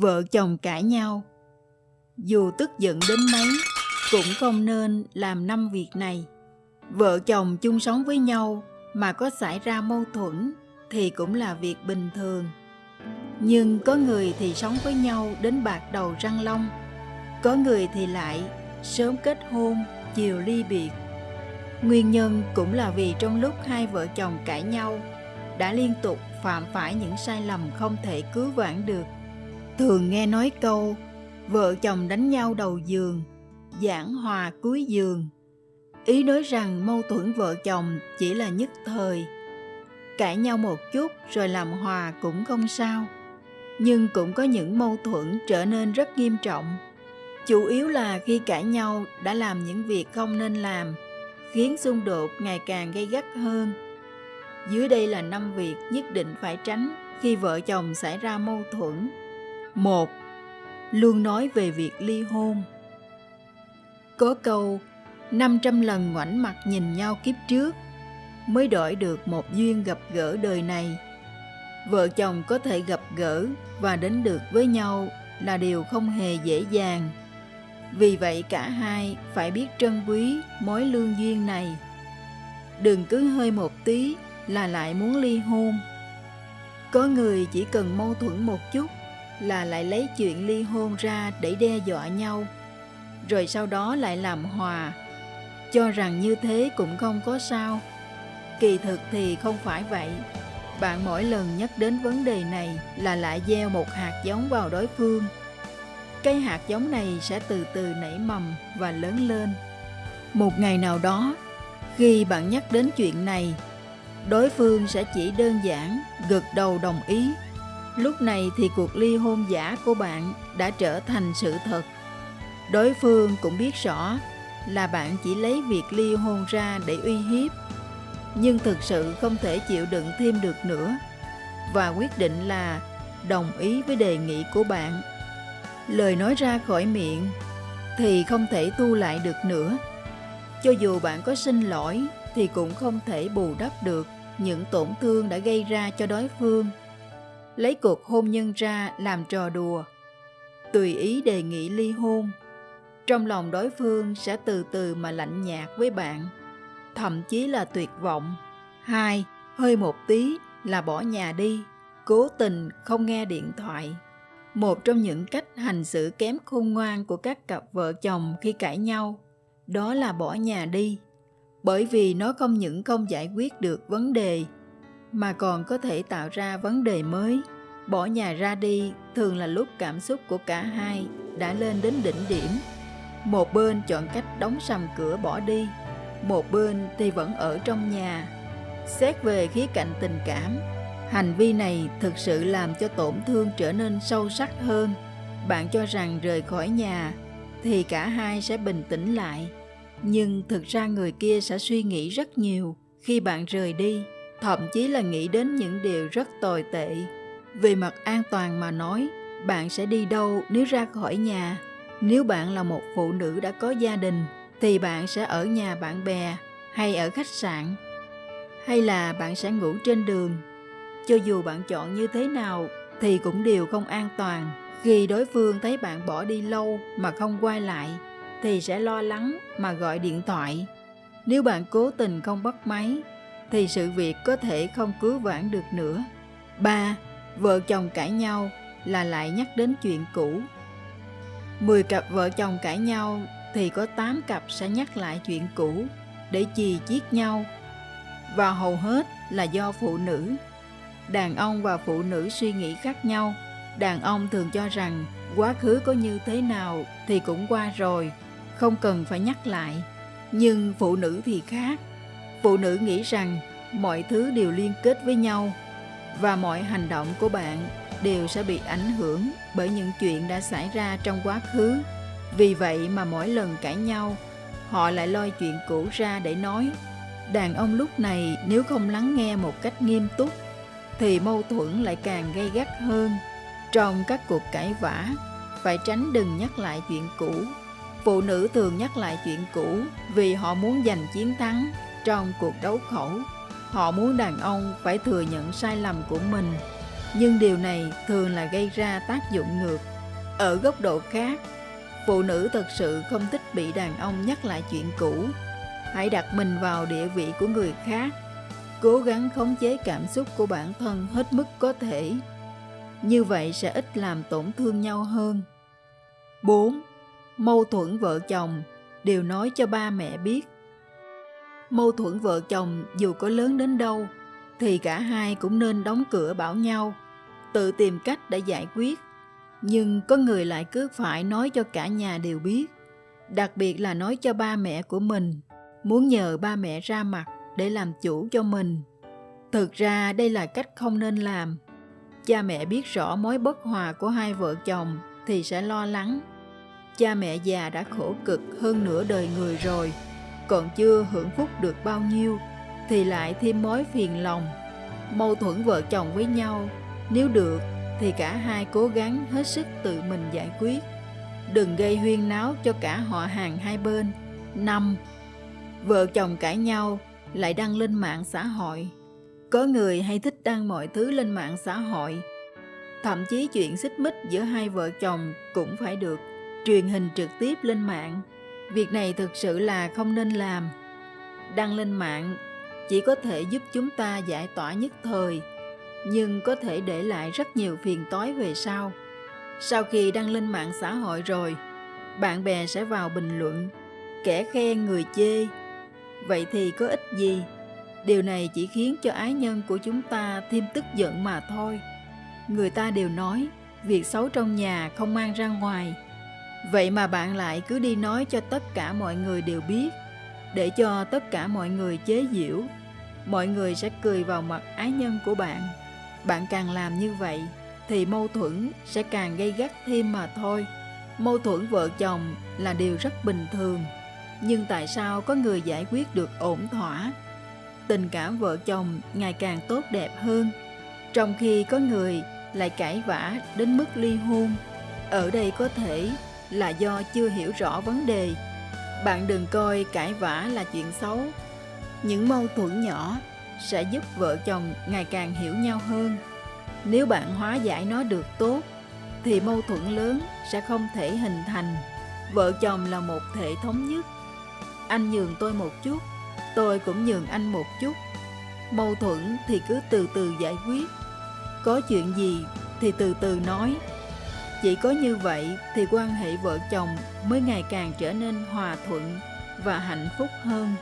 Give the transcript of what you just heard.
Vợ chồng cãi nhau. Dù tức giận đến mấy Cũng không nên làm năm việc này. Vợ chồng chung sống với nhau Mà có xảy ra mâu thuẫn Thì cũng là việc bình thường. Nhưng có người thì sống với nhau Đến bạc đầu răng long Có người thì lại Sớm kết hôn, chiều ly biệt. Nguyên nhân cũng là vì trong lúc hai vợ chồng cãi nhau đã liên tục phạm phải những sai lầm không thể cứu vãn được. Thường nghe nói câu vợ chồng đánh nhau đầu giường, giảng hòa cuối giường. Ý nói rằng mâu thuẫn vợ chồng chỉ là nhất thời. Cãi nhau một chút rồi làm hòa cũng không sao. Nhưng cũng có những mâu thuẫn trở nên rất nghiêm trọng. Chủ yếu là khi cãi nhau đã làm những việc không nên làm khiến xung đột ngày càng gây gắt hơn. Dưới đây là năm việc nhất định phải tránh khi vợ chồng xảy ra mâu thuẫn một, Luôn nói về việc ly hôn. Có câu 500 lần ngoảnh mặt nhìn nhau kiếp trước mới đổi được một duyên gặp gỡ đời này. Vợ chồng có thể gặp gỡ và đến được với nhau là điều không hề dễ dàng vì vậy cả hai phải biết trân quý mối lương duyên này. Đừng cứ hơi một tí là lại muốn ly hôn. Có người chỉ cần mâu thuẫn một chút là lại lấy chuyện ly hôn ra để đe dọa nhau, rồi sau đó lại làm hòa, cho rằng như thế cũng không có sao. Kỳ thực thì không phải vậy. Bạn mỗi lần nhắc đến vấn đề này là lại gieo một hạt giống vào đối phương – cây hạt giống này sẽ từ từ nảy mầm và lớn lên. Một ngày nào đó, khi bạn nhắc đến chuyện này, đối phương sẽ chỉ đơn giản gật đầu đồng ý. Lúc này thì cuộc ly hôn giả của bạn đã trở thành sự thật. Đối phương cũng biết rõ là bạn chỉ lấy việc ly hôn ra để uy hiếp, nhưng thực sự không thể chịu đựng thêm được nữa và quyết định là đồng ý với đề nghị của bạn lời nói ra khỏi miệng thì không thể tu lại được nữa. Cho dù bạn có xin lỗi thì cũng không thể bù đắp được những tổn thương đã gây ra cho đối phương. Lấy cuộc hôn nhân ra làm trò đùa, tùy ý đề nghị ly hôn. Trong lòng đối phương sẽ từ từ mà lạnh nhạt với bạn, thậm chí là tuyệt vọng. Hai, hơi một tí là bỏ nhà đi, cố tình không nghe điện thoại. Một trong những cách hành xử kém khôn ngoan của các cặp vợ chồng khi cãi nhau đó là bỏ nhà đi. Bởi vì nó không những không giải quyết được vấn đề mà còn có thể tạo ra vấn đề mới bỏ nhà ra đi thường là lúc cảm xúc của cả hai đã lên đến đỉnh điểm một bên chọn cách đóng sầm cửa bỏ đi một bên thì vẫn ở trong nhà xét về khía cạnh tình cảm Hành vi này thực sự làm cho tổn thương trở nên sâu sắc hơn. Bạn cho rằng rời khỏi nhà thì cả hai sẽ bình tĩnh lại. Nhưng thực ra người kia sẽ suy nghĩ rất nhiều khi bạn rời đi, thậm chí là nghĩ đến những điều rất tồi tệ. Về mặt an toàn mà nói, bạn sẽ đi đâu nếu ra khỏi nhà? Nếu bạn là một phụ nữ đã có gia đình thì bạn sẽ ở nhà bạn bè hay ở khách sạn hay là bạn sẽ ngủ trên đường cho dù bạn chọn như thế nào thì cũng đều không an toàn. Khi đối phương thấy bạn bỏ đi lâu mà không quay lại thì sẽ lo lắng mà gọi điện thoại. Nếu bạn cố tình không bắt máy thì sự việc có thể không cứu vãn được nữa. 3. Vợ chồng cãi nhau là lại nhắc đến chuyện cũ. 10 cặp vợ chồng cãi nhau thì có 8 cặp sẽ nhắc lại chuyện cũ để chì chiết nhau và hầu hết là do phụ nữ đàn ông và phụ nữ suy nghĩ khác nhau đàn ông thường cho rằng quá khứ có như thế nào thì cũng qua rồi, không cần phải nhắc lại nhưng phụ nữ thì khác phụ nữ nghĩ rằng mọi thứ đều liên kết với nhau và mọi hành động của bạn đều sẽ bị ảnh hưởng bởi những chuyện đã xảy ra trong quá khứ vì vậy mà mỗi lần cãi nhau họ lại lôi chuyện cũ ra để nói đàn ông lúc này nếu không lắng nghe một cách nghiêm túc thì mâu thuẫn lại càng gây gắt hơn. Trong các cuộc cãi vã, phải tránh đừng nhắc lại chuyện cũ. Phụ nữ thường nhắc lại chuyện cũ vì họ muốn giành chiến thắng trong cuộc đấu khẩu. Họ muốn đàn ông phải thừa nhận sai lầm của mình. nhưng điều này thường là gây ra tác dụng ngược. Ở góc độ khác, phụ nữ thật sự không thích bị đàn ông nhắc lại chuyện cũ. Hãy đặt mình vào địa vị của người khác, cố gắng khống chế cảm xúc của bản thân hết mức có thể. Như vậy sẽ ít làm tổn thương nhau hơn. 4. Mâu thuẫn vợ chồng đều nói cho ba mẹ biết. Mâu thuẫn vợ chồng dù có lớn đến đâu thì cả hai cũng nên đóng cửa bảo nhau, tự tìm cách để giải quyết. Nhưng có người lại cứ phải nói cho cả nhà đều biết, đặc biệt là nói cho ba mẹ của mình, muốn nhờ ba mẹ ra mặt để làm chủ cho mình. Thực ra đây là cách không nên làm. Cha mẹ biết rõ mối bất hòa của hai vợ chồng thì sẽ lo lắng. Cha mẹ già đã khổ cực hơn nửa đời người rồi, còn chưa hưởng phúc được bao nhiêu thì lại thêm mối phiền lòng. Mâu thuẫn vợ chồng với nhau, nếu được thì cả hai cố gắng hết sức tự mình giải quyết. Đừng gây huyên náo cho cả họ hàng hai bên. 5. Vợ chồng cãi nhau lại đăng lên mạng xã hội. Có người hay thích đăng mọi thứ lên mạng xã hội. Thậm chí chuyện xích mích giữa hai vợ chồng cũng phải được truyền hình trực tiếp lên mạng. Việc này thực sự là không nên làm. Đăng lên mạng chỉ có thể giúp chúng ta giải tỏa nhất thời, nhưng có thể để lại rất nhiều phiền toái về sau. Sau khi đăng lên mạng xã hội rồi, bạn bè sẽ vào bình luận, kẻ khen người chê. Vậy thì có ích gì? Điều này chỉ khiến cho ái nhân của chúng ta thêm tức giận mà thôi. Người ta đều nói, việc xấu trong nhà không mang ra ngoài. Vậy mà bạn lại cứ đi nói cho tất cả mọi người đều biết, để cho tất cả mọi người chế giễu mọi người sẽ cười vào mặt ái nhân của bạn. Bạn càng làm như vậy thì mâu thuẫn sẽ càng gây gắt thêm mà thôi. Mâu thuẫn vợ chồng là điều rất bình thường, nhưng tại sao có người giải quyết được ổn thỏa? Tình cảm vợ chồng ngày càng tốt đẹp hơn, trong khi có người lại cãi vã đến mức ly hôn. Ở đây có thể là do chưa hiểu rõ vấn đề. Bạn đừng coi cãi vã là chuyện xấu. Những mâu thuẫn nhỏ sẽ giúp vợ chồng ngày càng hiểu nhau hơn. Nếu bạn hóa giải nó được tốt, thì mâu thuẫn lớn sẽ không thể hình thành. Vợ chồng là một thể thống nhất. Anh nhường tôi một chút, tôi cũng nhường anh một chút. Mâu thuẫn thì cứ từ từ giải quyết. Có chuyện gì thì từ từ nói chỉ có như vậy thì quan hệ vợ chồng mới ngày càng trở nên hòa thuận và hạnh phúc hơn.